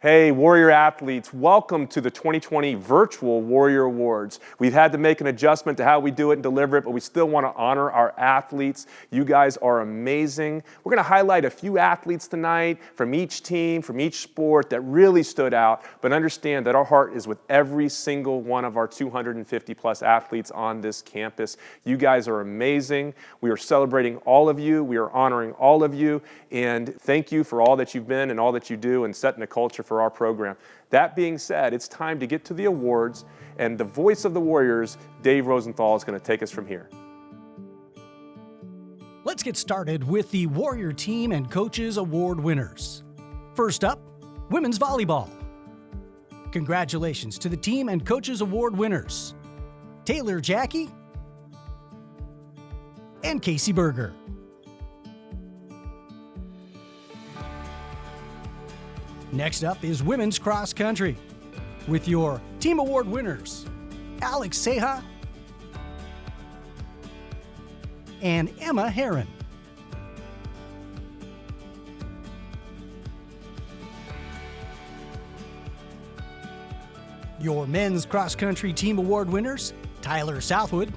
Hey, Warrior athletes, welcome to the 2020 Virtual Warrior Awards. We've had to make an adjustment to how we do it and deliver it, but we still want to honor our athletes. You guys are amazing. We're going to highlight a few athletes tonight from each team, from each sport that really stood out, but understand that our heart is with every single one of our 250 plus athletes on this campus. You guys are amazing. We are celebrating all of you. We are honoring all of you, and thank you for all that you've been and all that you do and setting a culture for our program. That being said, it's time to get to the awards, and the voice of the Warriors, Dave Rosenthal, is going to take us from here. Let's get started with the Warrior Team and Coaches Award winners. First up, Women's Volleyball. Congratulations to the Team and Coaches Award winners, Taylor Jackie and Casey Berger. Next up is women's cross country with your team award winners, Alex Seha and Emma Heron. Your men's cross country team award winners, Tyler Southwood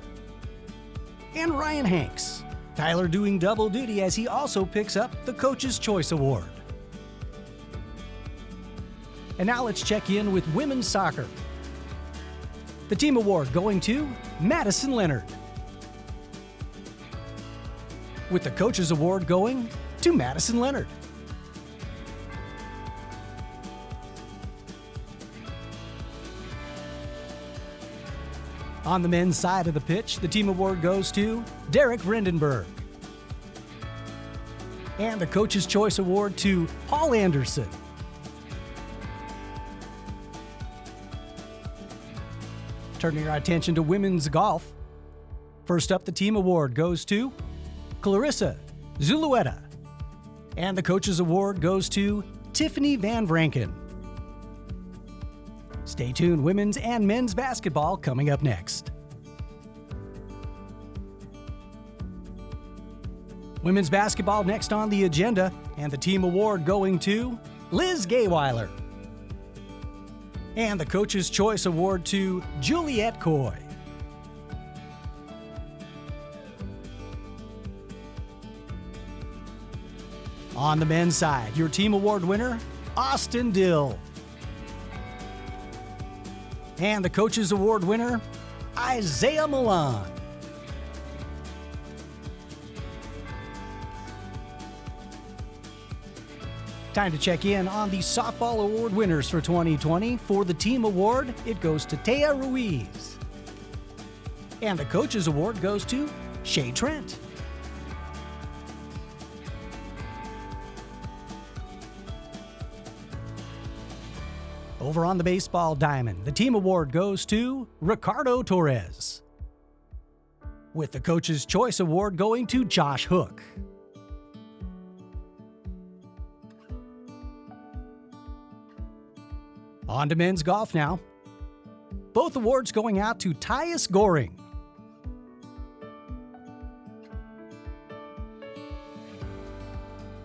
and Ryan Hanks. Tyler doing double duty as he also picks up the Coach's Choice Award. And now let's check in with women's soccer. The team award going to Madison Leonard. With the coaches award going to Madison Leonard. On the men's side of the pitch, the team award goes to Derek Vrendenberg. And the Coach's Choice Award to Paul Anderson. Turning our attention to women's golf. First up, the team award goes to Clarissa Zulueta. And the coach's award goes to Tiffany Van Vranken. Stay tuned, women's and men's basketball coming up next. Women's basketball next on the agenda, and the team award going to Liz Gayweiler and the Coach's Choice Award to Juliette Coy. On the men's side, your team award winner, Austin Dill. And the Coach's Award winner, Isaiah Milan. Time to check in on the Softball Award winners for 2020. For the Team Award, it goes to Taya Ruiz. And the Coaches Award goes to Shay Trent. Over on the baseball diamond, the team award goes to Ricardo Torres. With the Coach's Choice Award going to Josh Hook. On to men's golf now. Both awards going out to Tyus Goring.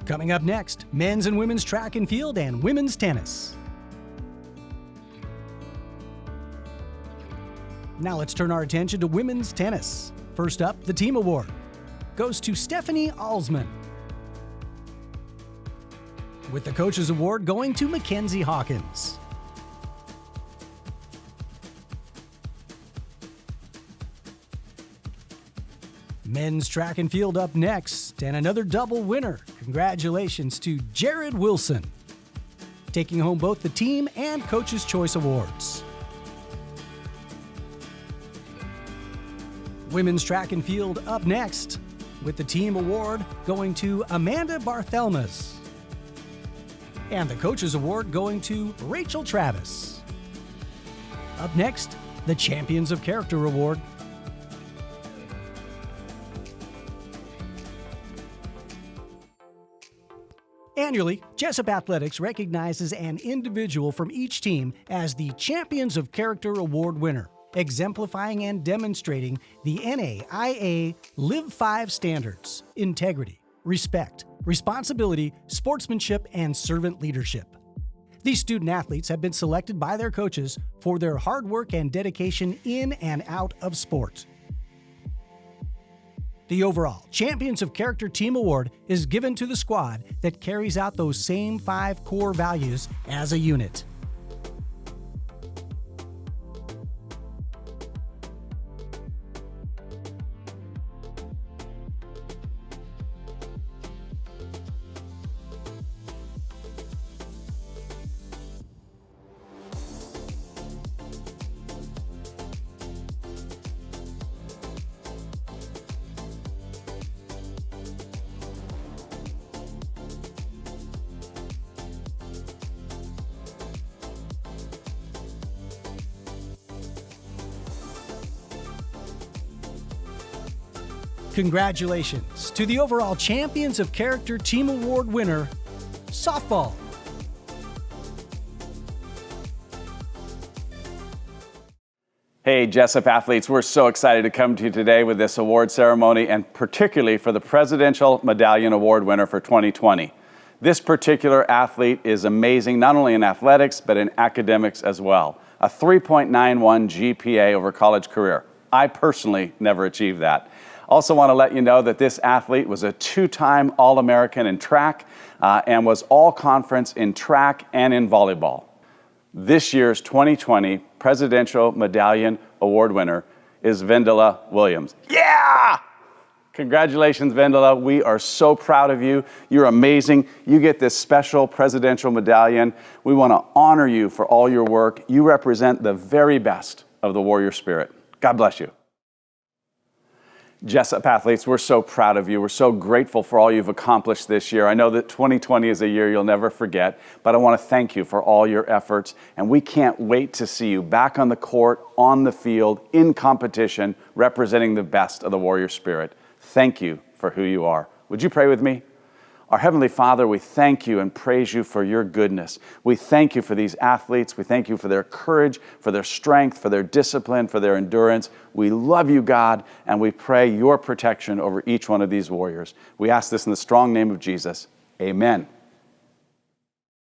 Coming up next, men's and women's track and field and women's tennis. Now let's turn our attention to women's tennis. First up, the team award goes to Stephanie Alsman. With the coach's award going to Mackenzie Hawkins. Men's track and field up next, and another double winner. Congratulations to Jared Wilson, taking home both the team and Coach's Choice Awards. Women's track and field up next, with the team award going to Amanda Barthelmes. And the Coach's Award going to Rachel Travis. Up next, the Champions of Character Award Annually, Jessup Athletics recognizes an individual from each team as the Champions of Character Award winner, exemplifying and demonstrating the NAIA Live 5 standards integrity, respect, responsibility, sportsmanship, and servant leadership. These student athletes have been selected by their coaches for their hard work and dedication in and out of sport. The overall Champions of Character Team Award is given to the squad that carries out those same five core values as a unit. Congratulations to the overall Champions of Character Team Award winner, softball. Hey, Jessup athletes, we're so excited to come to you today with this award ceremony and particularly for the Presidential Medallion Award winner for 2020. This particular athlete is amazing, not only in athletics, but in academics as well. A 3.91 GPA over college career. I personally never achieved that. Also want to let you know that this athlete was a two-time All-American in track uh, and was all-conference in track and in volleyball. This year's 2020 Presidential Medallion Award winner is Vendela Williams. Yeah! Congratulations, Vendela. We are so proud of you. You're amazing. You get this special presidential medallion. We want to honor you for all your work. You represent the very best of the warrior spirit. God bless you. Jessup athletes, we're so proud of you. We're so grateful for all you've accomplished this year. I know that 2020 is a year you'll never forget, but I want to thank you for all your efforts. And we can't wait to see you back on the court, on the field, in competition, representing the best of the warrior spirit. Thank you for who you are. Would you pray with me? Our Heavenly Father, we thank you and praise you for your goodness. We thank you for these athletes. We thank you for their courage, for their strength, for their discipline, for their endurance. We love you, God, and we pray your protection over each one of these warriors. We ask this in the strong name of Jesus. Amen.